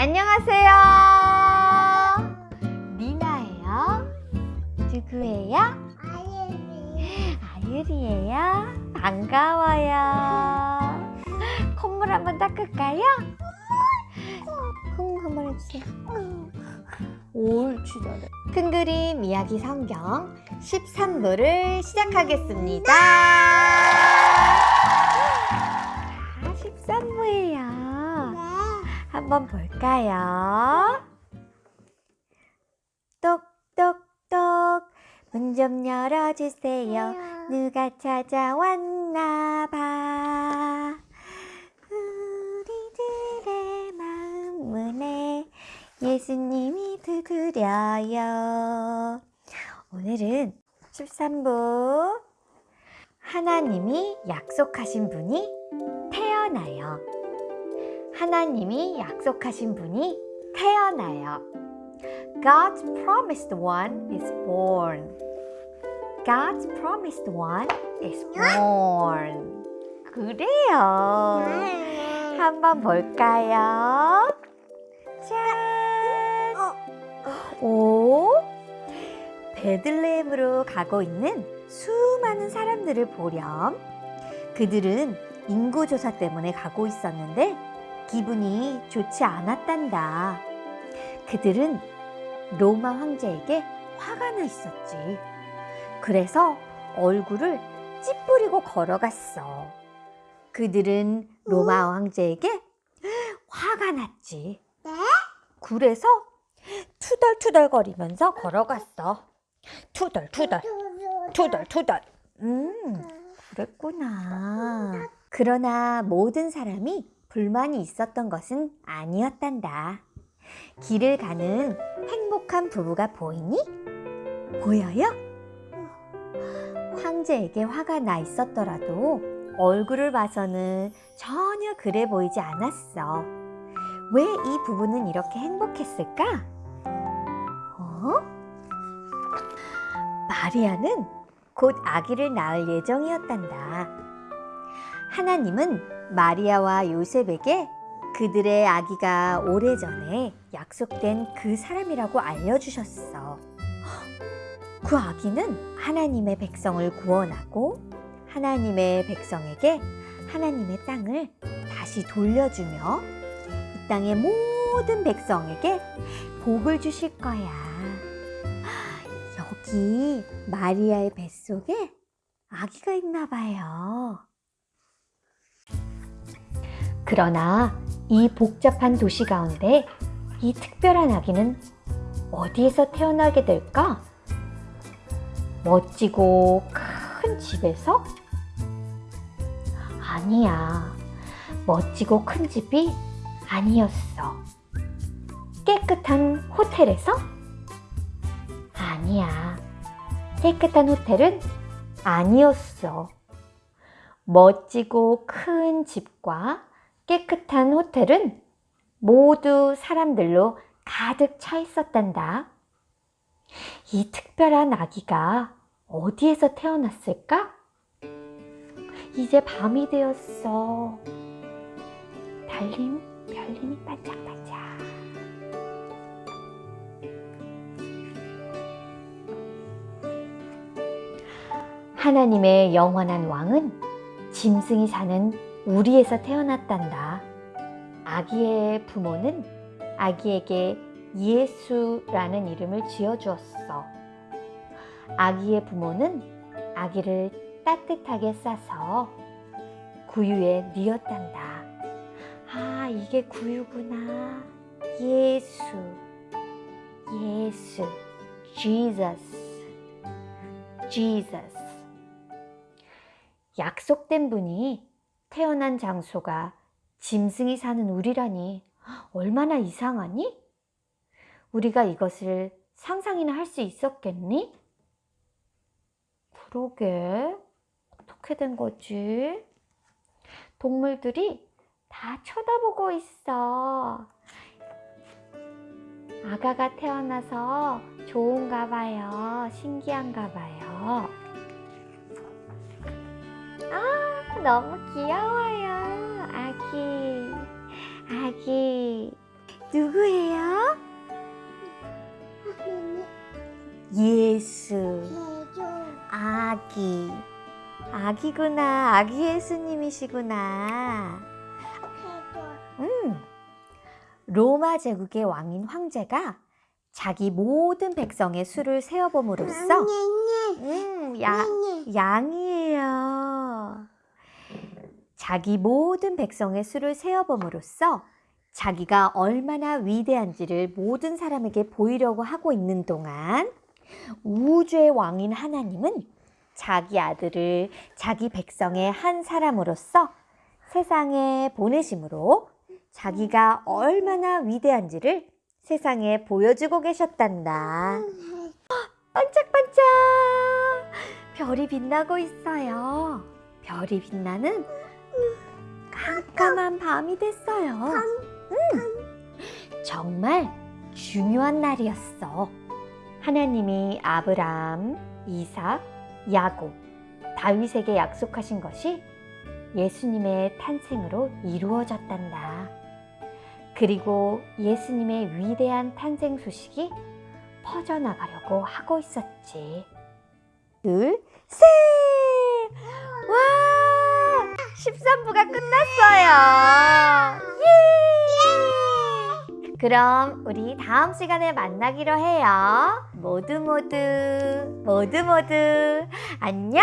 안녕하세요. 리나예요. 누구예요? 아유리예요. 반가워요. 콧물 한번 닦을까요? 쿵 한번 해주세요. 옳지 잘해. 큰 그림 이야기 성경 13부를 시작하겠습니다. 자, 13부예요. 한번 볼까요? 똑똑똑 문 좀 열어주세요. 누가 찾아왔나 봐. 우리들의 마음 문에 예수님이 두드려요. 오늘은 13부 하나님이 약속하신 분이 태어나요. 하나님이 약속하신 분이 태어나요. God's promised one is born. God's promised one is born. 그래요. 한번 볼까요? 짠! 오! 베들레헴으로 가고 있는 수많은 사람들을 보렴. 그들은 인구 조사 때문에 가고 있었는데 기분이 좋지 않았단다. 그들은 로마 황제에게 화가 나 있었지. 그래서 얼굴을 찌푸리고 걸어갔어. 그들은 로마 왕제에게 화가 났지. 그래서 투덜투덜거리면서 걸어갔어. 투덜투덜, 투덜투덜. 음, 그랬구나. 그러나 모든 사람이 불만이 있었던 것은 아니었단다. 길을 가는 행복한 부부가 보이니? 보여요? 황제에게 화가 나 있었더라도 얼굴을 봐서는 전혀 그래 보이지 않았어. 왜 이 부부는 이렇게 행복했을까? 어? 마리아는 곧 아기를 낳을 예정이었단다. 하나님은 마리아와 요셉에게 그들의 아기가 오래전에 약속된 그 사람이라고 알려주셨어. 그 아기는 하나님의 백성을 구원하고 하나님의 백성에게 하나님의 땅을 다시 돌려주며 이 땅의 모든 백성에게 복을 주실 거야. 여기 마리아의 뱃속에 아기가 있나 봐요. 그러나 이 복잡한 도시 가운데 이 특별한 아기는 어디에서 태어나게 될까? 멋지고 큰 집에서? 아니야. 멋지고 큰 집이 아니었어. 깨끗한 호텔에서? 아니야. 깨끗한 호텔은 아니었어. 멋지고 큰 집과 깨끗한 호텔은 모두 사람들로 가득 차 있었단다. 이 특별한 아기가 어디에서 태어났을까? 이제 밤이 되었어. 달림, 별님이 반짝반짝. 하나님의 영원한 왕은 짐승이 사는 우리에서 태어났단다. 아기의 부모는 아기에게 예수라는 이름을 지어주었어. 아기의 부모는 아기를 따뜻하게 싸서 구유에 뉘었단다. 아, 이게 구유구나. 예수, 예수, Jesus, Jesus. 약속된 분이 태어난 장소가 짐승이 사는 우리라니 얼마나 이상하니? 우리가 이것을 상상이나 할 수 있었겠니? 그러게 어떻게 된 거지? 동물들이 다 쳐다보고 있어. 아가가 태어나서 좋은가 봐요. 신기한가 봐요. 아, 너무 귀여워요. 아기. 아기. 누구예요? 예수. 아기. 아기구나. 아기 예수님이시구나. 음, 로마 제국의 왕인 황제가 자기 모든 백성의 수를 세어봄으로써 음, 예, 예. 음 야, 예, 양이 자기 모든 백성의 수를 세어봄으로써 자기가 얼마나 위대한지를 모든 사람에게 보이려고 하고 있는 동안 우주의 왕인 하나님은 자기 아들을 자기 백성의 한 사람으로서 세상에 보내심으로 자기가 얼마나 위대한지를 세상에 보여주고 계셨단다. 반짝반짝! 별이 빛나고 있어요. 별이 빛나는 깜깜한 밤이 됐어요. 음, 정말 중요한 날이었어. 하나님이 아브라함, 이삭, 야곱, 다윗에게 약속하신 것이 예수님의 탄생으로 이루어졌단다. 그리고 예수님의 위대한 탄생 소식이 퍼져나가려고 하고 있었지. 둘, 셋! 와! 13부가 끝났어요! 예! 그럼 우리 다음 시간에 만나기로 해요. 모두 모두, 모두 모두, 안녕!